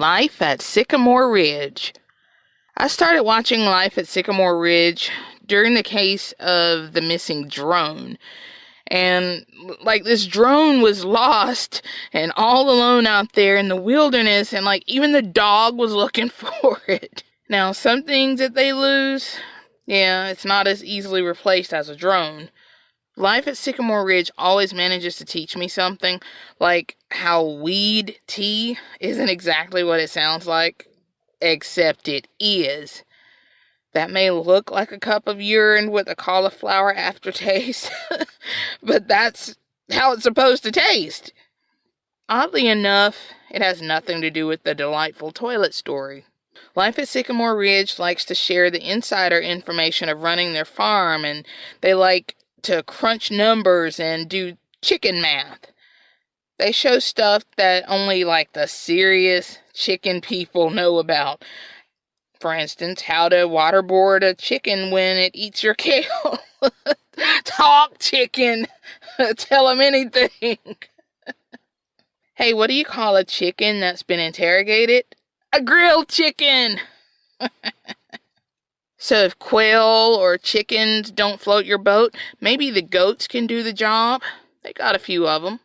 Life at Sycamore Ridge. I started watching Life at Sycamore Ridge during the case of the missing drone. And like this drone was lost and all alone out there in the wilderness, and like even the dog was looking for it. Now, some things that they lose, yeah, it's not as easily replaced as a drone. Life at Sycamore Ridge always manages to teach me something, like how weed tea isn't exactly what it sounds like, except it is. That may look like a cup of urine with a cauliflower aftertaste, but that's how it's supposed to taste. Oddly enough, it has nothing to do with the delightful toilet story. Life at Sycamore Ridge likes to share the insider information of running their farm, and they like to crunch numbers and do chicken math. They show stuff that only like the serious chicken people know about. For instance, how to waterboard a chicken when it eats your kale. Talk, chicken. Tell them anything. hey, what do you call a chicken that's been interrogated? A grilled chicken. So if quail or chickens don't float your boat, maybe the goats can do the job. They got a few of them.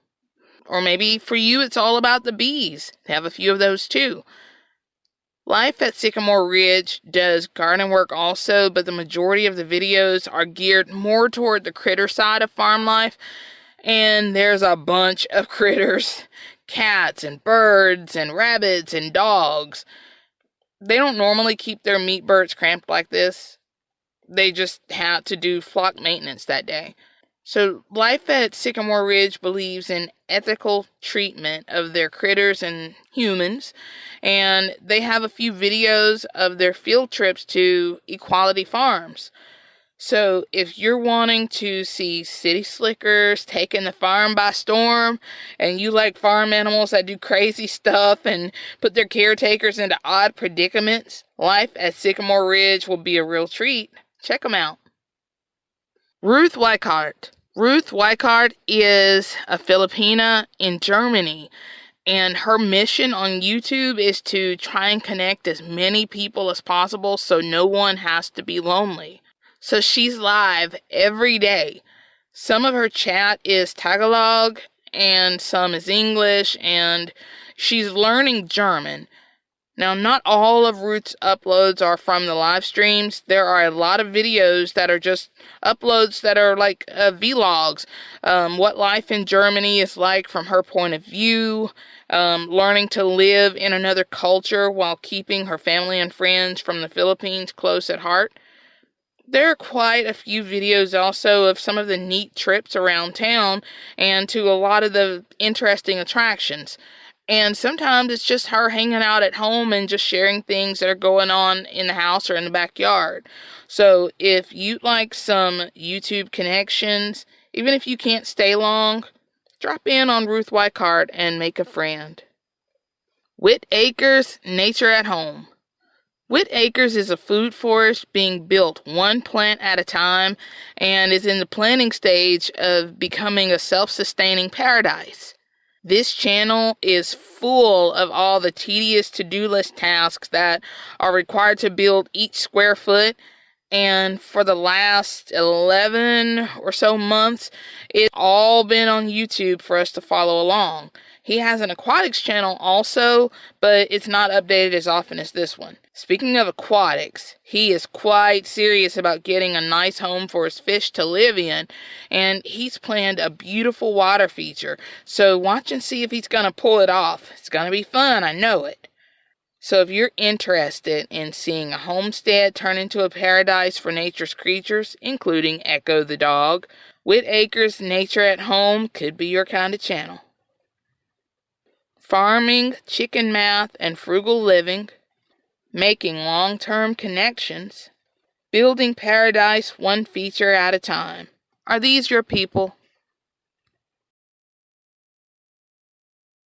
Or maybe for you it's all about the bees. They have a few of those too. Life at Sycamore Ridge does garden work also, but the majority of the videos are geared more toward the critter side of farm life. And there's a bunch of critters cats and birds and rabbits and dogs. They don't normally keep their meat birds cramped like this. They just had to do flock maintenance that day. So, Life at Sycamore Ridge believes in ethical treatment of their critters and humans, and they have a few videos of their field trips to Equality Farms. So, if you're wanting to see city slickers taking the farm by storm, and you like farm animals that do crazy stuff and put their caretakers into odd predicaments, life at Sycamore Ridge will be a real treat. Check them out. Ruth Weichart. Ruth Weichart is a Filipina in Germany, and her mission on YouTube is to try and connect as many people as possible so no one has to be lonely. So she's live every day. Some of her chat is Tagalog, and some is English, and she's learning German. Now, not all of Ruth's uploads are from the live streams. There are a lot of videos that are just uploads that are like uh, vlogs. Um, what life in Germany is like from her point of view. Um, learning to live in another culture while keeping her family and friends from the Philippines close at heart. There are quite a few videos also of some of the neat trips around town and to a lot of the interesting attractions. And sometimes it's just her hanging out at home and just sharing things that are going on in the house or in the backyard. So if you'd like some YouTube connections, even if you can't stay long, drop in on Ruth Weichart and make a friend. Whit Acres Nature at Home. Whit Acres is a food forest being built one plant at a time and is in the planning stage of becoming a self sustaining paradise. This channel is full of all the tedious to do list tasks that are required to build each square foot. And for the last 11 or so months, it's all been on YouTube for us to follow along. He has an aquatics channel also, but it's not updated as often as this one. Speaking of aquatics, he is quite serious about getting a nice home for his fish to live in, and he's planned a beautiful water feature. So watch and see if he's going to pull it off. It's going to be fun, I know it. So if you're interested in seeing a homestead turn into a paradise for nature's creatures, including Echo the dog, Whit Acres Nature at Home could be your kind of channel. Farming, chicken math, and frugal living making long term connections, building paradise one feature at a time. Are these your people?